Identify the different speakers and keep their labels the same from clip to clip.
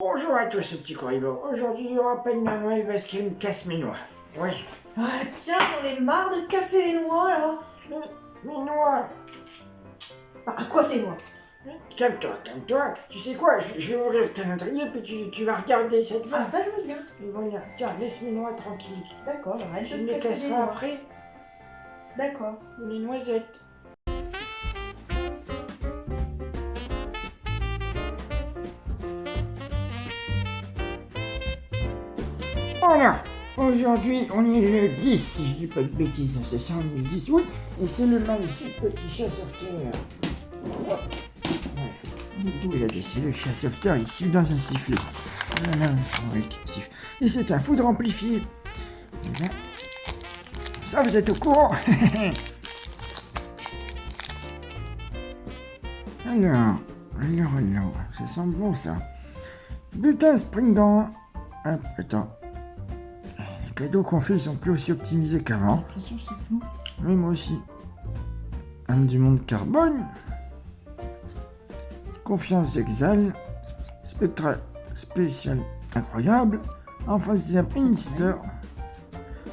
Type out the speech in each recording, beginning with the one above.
Speaker 1: Bonjour à tous, ce petit corribo. Aujourd'hui, il y aura pas de Noël parce qu'elle me casse mes noix. Oui.
Speaker 2: Ah tiens, j'en ai marre de te casser les noix là
Speaker 1: Mais, mes noix
Speaker 2: Bah à quoi tes noix?
Speaker 1: Calme-toi, calme-toi. Tu sais quoi, je, je vais ouvrir le calendrier puis tu, tu vas regarder cette
Speaker 2: Ah
Speaker 1: va.
Speaker 2: ça je veux bien.
Speaker 1: Et voilà, tiens, laisse mes noix tranquilles.
Speaker 2: D'accord, arrête
Speaker 1: Je
Speaker 2: de
Speaker 1: me
Speaker 2: te
Speaker 1: les
Speaker 2: casser les
Speaker 1: casserai
Speaker 2: noix.
Speaker 1: après,
Speaker 2: D'accord.
Speaker 1: ou les noisettes. Voilà, aujourd'hui on est le 10, si je dis pas de bêtises, c'est ça, on est le 10 août, et c'est le magnifique petit chat sauveteur. Il a laissé le chat sauveteur ici dans un sifflet. Et c'est un foudre amplifié. Ça, vous êtes au courant Alors, alors, alors, ça sent bon ça. Butin Springdant. Hop, attends. Les cadeaux qu'on fait, ils sont plus aussi optimisés qu'avant.
Speaker 2: l'impression que c'est flou.
Speaker 1: Oui, moi aussi. Un du monde carbone. Confiance exal. Spectra spécial incroyable. Enfin, c'est un Pinister.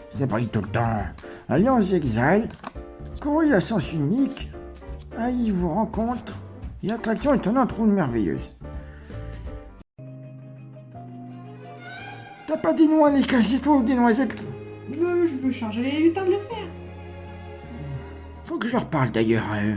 Speaker 1: C'est pas tout le temps. Alliance exal. Courrier à sens unique. Aïe vous rencontre. Et attraction étonnante ronde merveilleuse. T'as pas des noix les casser toi ou des noisettes
Speaker 2: Euh, je veux changer les lutins de le faire.
Speaker 1: Faut que je leur parle d'ailleurs. euh.